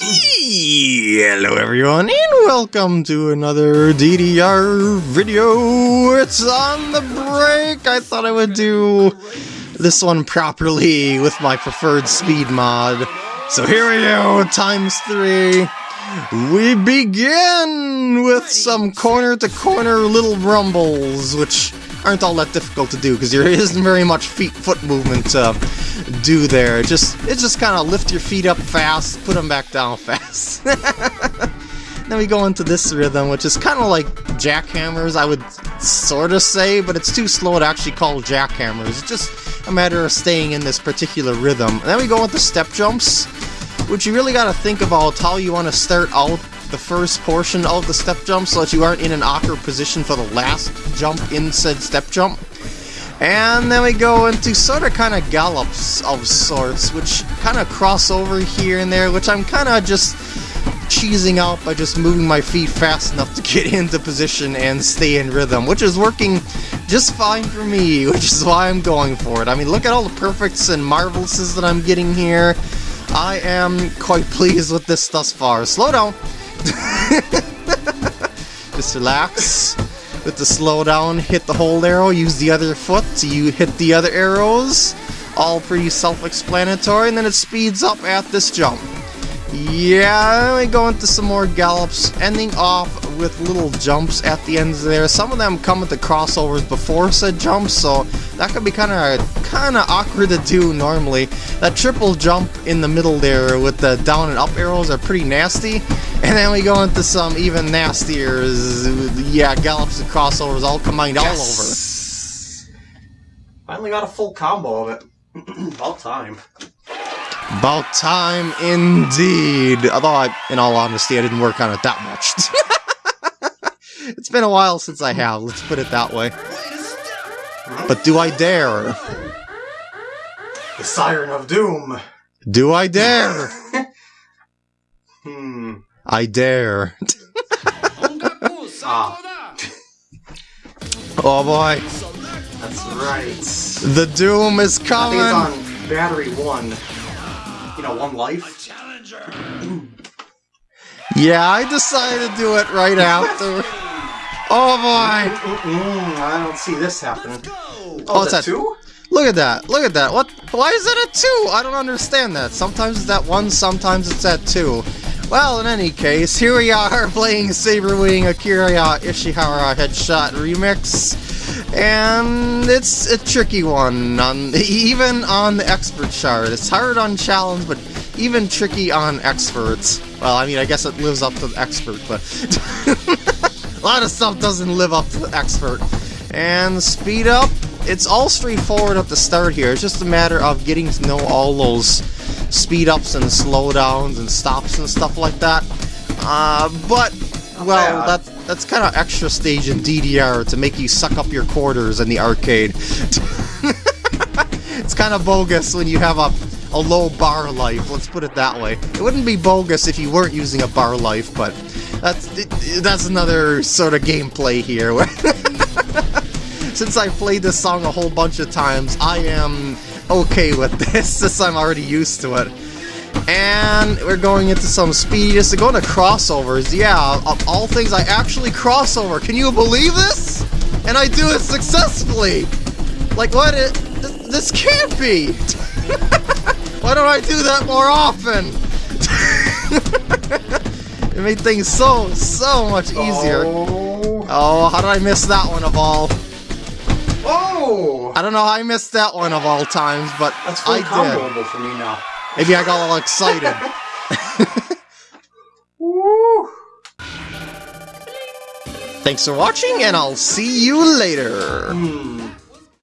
Hello everyone and welcome to another DDR video. It's on the break. I thought I would do this one properly with my preferred speed mod. So here we go, times three. We begin with some corner-to-corner -corner little rumbles, which aren't all that difficult to do because there isn't very much feet foot movement to do there. It just it just kind of lift your feet up fast, put them back down fast. then we go into this rhythm, which is kind of like jackhammers, I would sort of say, but it's too slow to actually call jackhammers. It's just a matter of staying in this particular rhythm. And then we go into step jumps, which you really got to think about how you want to start out the first portion of the step jump so that you aren't in an awkward position for the last jump in said step jump. And then we go into sort of kind of gallops of sorts, which kind of cross over here and there, which I'm kind of just cheesing out by just moving my feet fast enough to get into position and stay in rhythm, which is working just fine for me, which is why I'm going for it. I mean, look at all the perfects and marvelouses that I'm getting here. I am quite pleased with this thus far. Slow down. Just relax. With the slowdown, hit the hold arrow, use the other foot to you hit the other arrows. All pretty self-explanatory, and then it speeds up at this jump. Yeah, we go into some more gallops, ending off with little jumps at the ends there. Some of them come with the crossovers before said jumps, so that could be kind of kind of awkward to do normally. That triple jump in the middle there with the down and up arrows are pretty nasty. And then we go into some even nastier, yeah, gallops and crossovers all combined yes! all over. Finally got a full combo of it. About time. About time indeed. Although, I, in all honesty, I didn't work on it that much. it's been a while since I have, let's put it that way. But do I dare? The Siren of Doom. Do I dare? hmm. I dare. ah. Oh boy. That's right. The Doom is coming. I think it's on battery one you know, one life. yeah, I decided to do it right after. Oh boy! Mm, I don't see this happening. Oh, oh it's a two? Look at that! Look at that! What? Why is it a two? I don't understand that. Sometimes it's at one, sometimes it's at two. Well, in any case, here we are playing Saberwing Akira Ishihara Headshot Remix. And it's a tricky one, on even on the expert chart. It's hard on challenge, but even tricky on experts. Well, I mean, I guess it lives up to the expert, but a lot of stuff doesn't live up to the expert. And speed up, it's all straightforward at the start here. It's just a matter of getting to know all those speed ups and slowdowns and stops and stuff like that. Uh, but well, that's that's kind of extra stage in DDR to make you suck up your quarters in the arcade. it's kind of bogus when you have a, a low bar life, let's put it that way. It wouldn't be bogus if you weren't using a bar life, but that's that's another sort of gameplay here. Since I've played this song a whole bunch of times, I am okay with this, since I'm already used to it. And we're going into some speed. Just going to crossovers. Yeah, of all things, I actually crossover. Can you believe this? And I do it successfully. Like, what? It, this can't be. Why don't I do that more often? It made things so, so much easier. Oh. oh, how did I miss that one of all? Oh! I don't know how I missed that one of all times, but That's I did. for me now. Maybe I got all excited. Thanks for watching, and I'll see you later. Hmm.